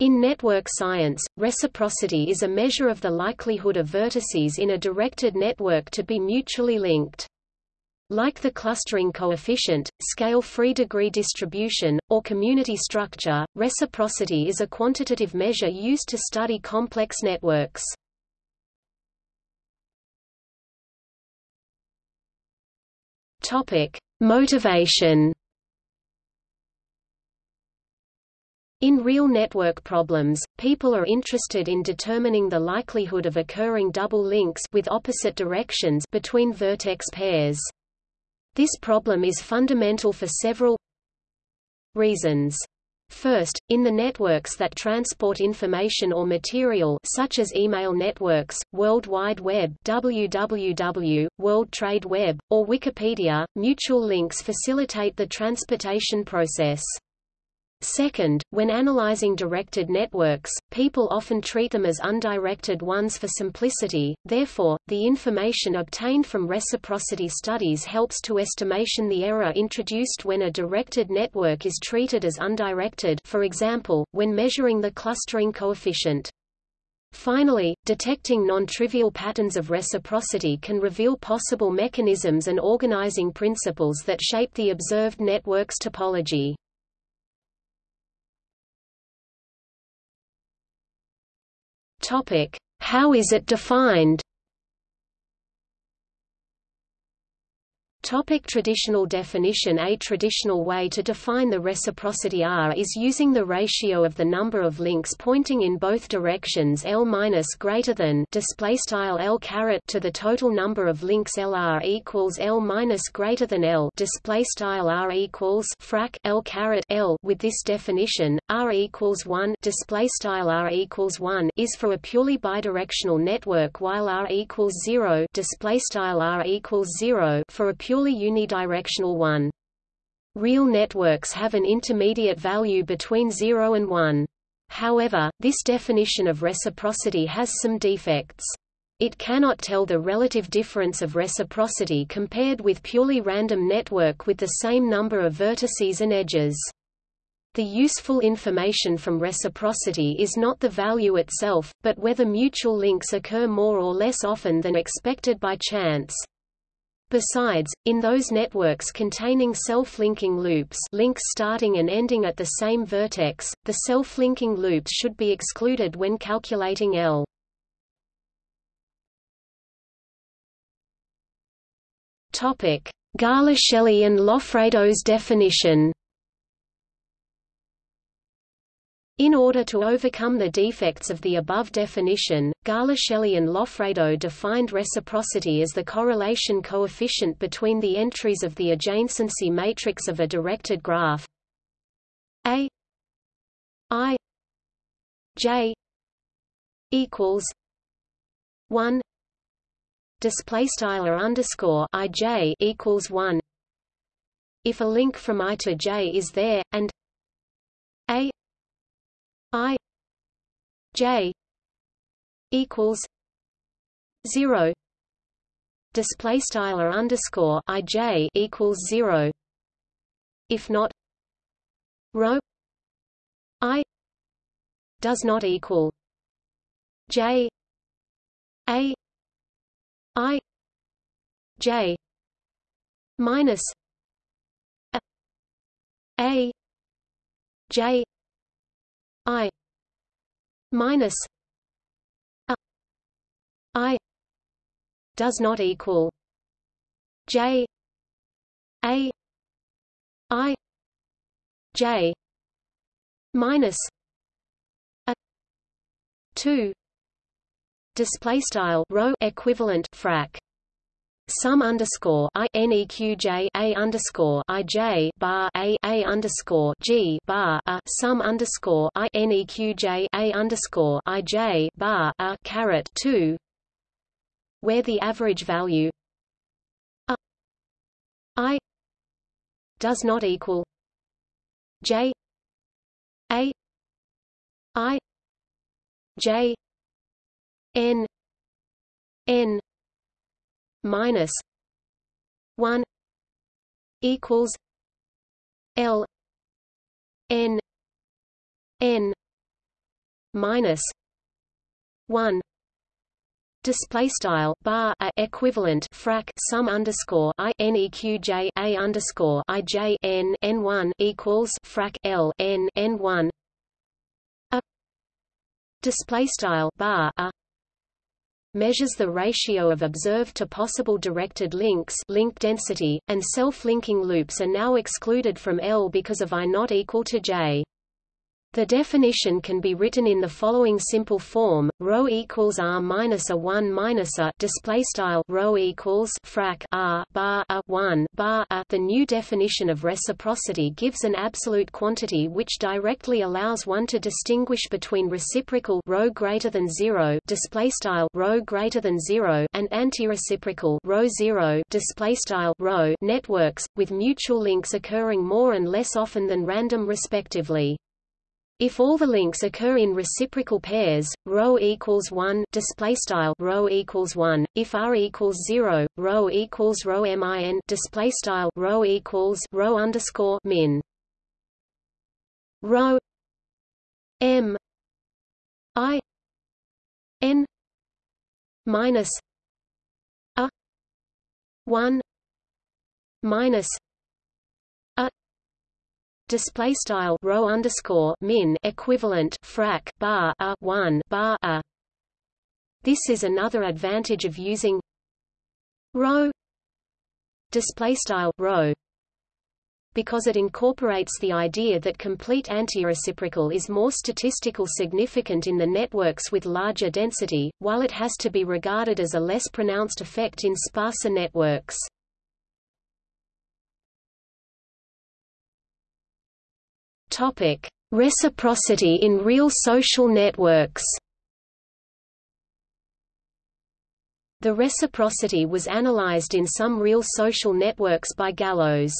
In network science, reciprocity is a measure of the likelihood of vertices in a directed network to be mutually linked. Like the clustering coefficient, scale-free degree distribution, or community structure, reciprocity is a quantitative measure used to study complex networks. Motivation. In real network problems, people are interested in determining the likelihood of occurring double links with opposite directions between vertex pairs. This problem is fundamental for several reasons. First, in the networks that transport information or material such as email networks, World Wide Web WWW, World Trade Web, or Wikipedia, mutual links facilitate the transportation process. Second, when analyzing directed networks, people often treat them as undirected ones for simplicity, therefore, the information obtained from reciprocity studies helps to estimation the error introduced when a directed network is treated as undirected for example, when measuring the clustering coefficient. Finally, detecting non-trivial patterns of reciprocity can reveal possible mechanisms and organizing principles that shape the observed network's topology. Topic: How is it defined? Topic traditional definition. A traditional way to define the reciprocity R is using the ratio of the number of links pointing in both directions L minus greater than display style L caret to the total number of links LR equals L minus greater than L display style R equals frac L caret L. With this definition R equals 1 display style R equals 1 is for a purely bidirectional network while R equals 0 display style R equals 0 for a purely unidirectional one. Real networks have an intermediate value between 0 and 1. However, this definition of reciprocity has some defects. It cannot tell the relative difference of reciprocity compared with purely random network with the same number of vertices and edges. The useful information from reciprocity is not the value itself, but whether mutual links occur more or less often than expected by chance. Besides, in those networks containing self-linking loops links starting and ending at the same vertex, the self-linking loops should be excluded when calculating L. Garlaschelli and Loffredo's definition In order to overcome the defects of the above definition, Garlaschelli and Loffredo defined reciprocity as the correlation coefficient between the entries of the adjacency matrix of a directed graph A I J equals one display style or underscore I J equals one. If a link from I to J is there, and I J equals zero. Display style or underscore I J equals zero. If not rho I does not equal J A I J minus a J I minus a I does not equal J A I J minus a two display style rho equivalent frac sum underscore i neqj a underscore i j bar a a underscore g bar a sum underscore i neqj a underscore i j bar a caret two, where the average value i does not equal j a i j n n minus one equals L N N minus 1 display style bar a equivalent frac sum underscore i n e q j a underscore i j n n one equals frac l n n one. A display style bar a measures the ratio of observed to possible directed links link density, and self-linking loops are now excluded from L because of I not equal to J. The definition can be written in the following simple form: rho equals r minus a one minus a display style rho equals frac r bar a one bar a. The new definition of reciprocity gives an absolute quantity which directly allows one to distinguish between reciprocal rho greater than zero display style rho greater than zero and antireciprocal rho zero display style rho networks, with mutual links occurring more and less often than random respectively. If all the links occur in reciprocal pairs, rho equals 1 display style rho equals 1 if r equals 0 rho equals rho min display style rho equals rho underscore min. Rho m i n minus a 1 minus display style rho underscore min equivalent frac bar a 1 bar a this is another advantage of using rho display style rho because it incorporates the idea that complete antireciprocal is more statistical significant in the networks with larger density, while it has to be regarded as a less pronounced effect in sparser networks. Topic: Reciprocity in real social networks. The reciprocity was analyzed in some real social networks by Gallows.